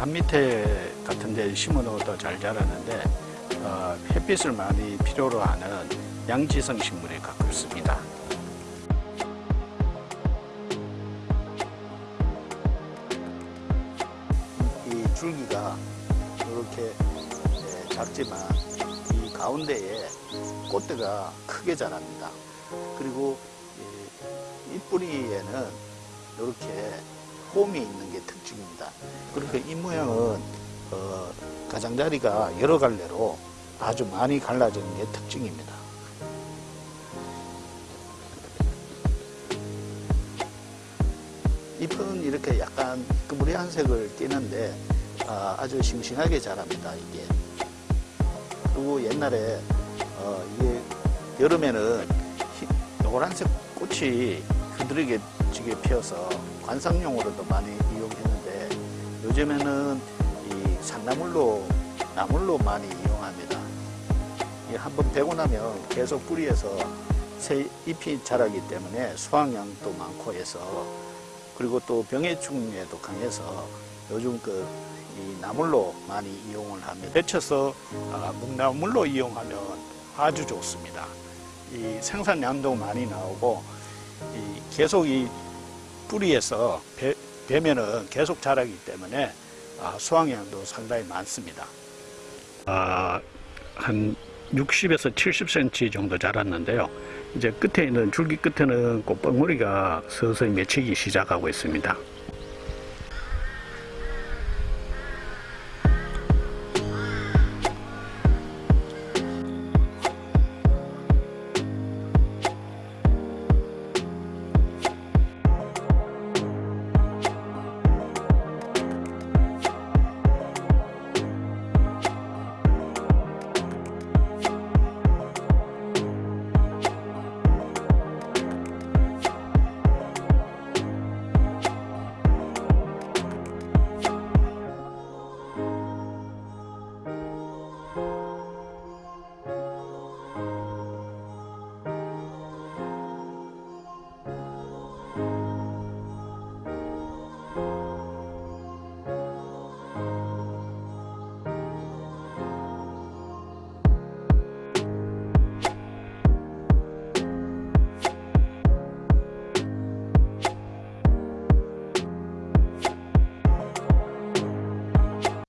담 밑에 같은 데 심어 놓아도 잘 자라는데 어, 햇빛을 많이 필요로 하는 양지성 식물에 가깝습니다. 이 줄기가 이렇게 예, 작지만 이 가운데에 꽃대가 크게 자랍니다. 그리고 이, 이 뿌리에는 이렇게 홈이 있는 게 특징입니다. 그러니까 이 모양은 어, 가장자리가 여러 갈래로 아주 많이 갈라지는 게 특징입니다. 잎은 이렇게 약간 그무리한 색을 띠는데 아, 아주 싱싱하게 자랍니다. 이게 그리고 옛날에 어, 이게 여름에는 희- 노란색 꽃이 지게 피어서 관상용으로도 많이 이용했는데 요즘에는 이 산나물로 나물로 많이 이용합니다. 이 한번 베고 나면 계속 뿌리에서 새 잎이 자라기 때문에 수확량도 많고 해서 그리고 또 병해충에도 강해서 요즘 그이 나물로 많이 이용을 합니다. 데쳐서 아, 묵나물로 이용하면 아주 좋습니다. 이 생산량도 많이 나오고 이 계속 이 뿌리에서 배, 배면은 계속 자라기 때문에 아, 수확량도 상당히 많습니다. 아, 한 60에서 70cm 정도 자랐는데요. 이제 끝에 있는 줄기 끝에는 꽃방울이가 서서히 맺히기 시작하고 있습니다.